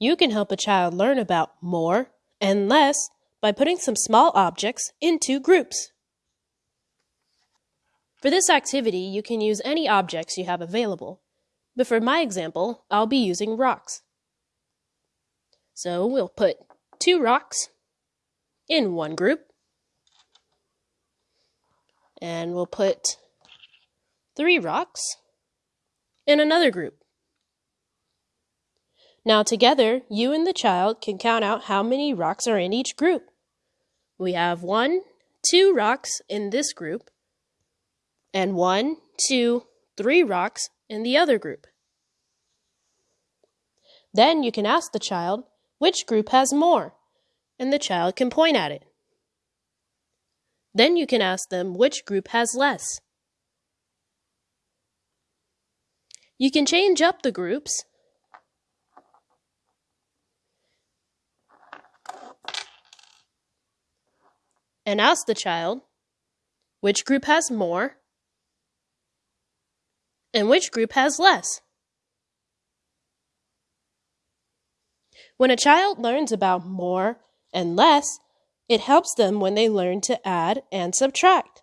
You can help a child learn about more and less by putting some small objects into groups. For this activity, you can use any objects you have available. But for my example, I'll be using rocks. So we'll put two rocks in one group. And we'll put three rocks in another group. Now together, you and the child can count out how many rocks are in each group. We have one, two rocks in this group, and one, two, three rocks in the other group. Then you can ask the child which group has more, and the child can point at it. Then you can ask them which group has less. You can change up the groups and ask the child which group has more and which group has less. When a child learns about more and less, it helps them when they learn to add and subtract.